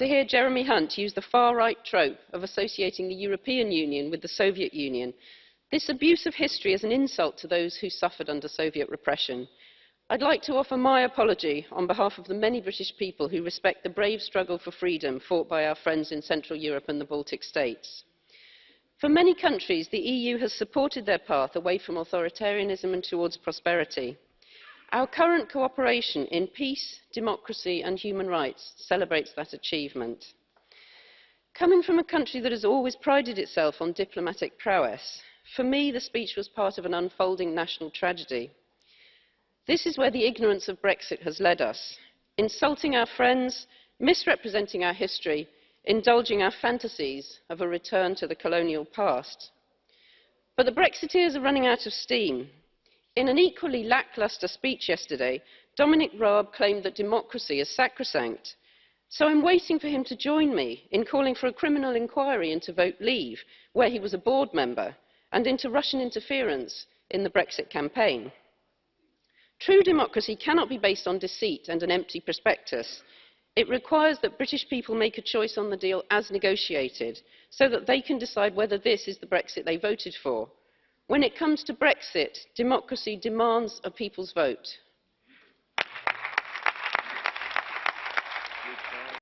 to hear Jeremy Hunt use the far-right trope of associating the European Union with the Soviet Union. This abuse of history is an insult to those who suffered under Soviet repression. I'd like to offer my apology on behalf of the many British people who respect the brave struggle for freedom fought by our friends in Central Europe and the Baltic states. For many countries, the EU has supported their path away from authoritarianism and towards prosperity. Our current cooperation in peace, democracy and human rights celebrates that achievement. Coming from a country that has always prided itself on diplomatic prowess, for me the speech was part of an unfolding national tragedy. This is where the ignorance of Brexit has led us, insulting our friends, misrepresenting our history, indulging our fantasies of a return to the colonial past. But the Brexiteers are running out of steam. In an equally lacklustre speech yesterday, Dominic Raab claimed that democracy is sacrosanct. So I'm waiting for him to join me in calling for a criminal inquiry into Vote Leave, where he was a board member, and into Russian interference in the Brexit campaign. True democracy cannot be based on deceit and an empty prospectus. It requires that British people make a choice on the deal as negotiated, so that they can decide whether this is the Brexit they voted for. When it comes to Brexit, democracy demands a people's vote.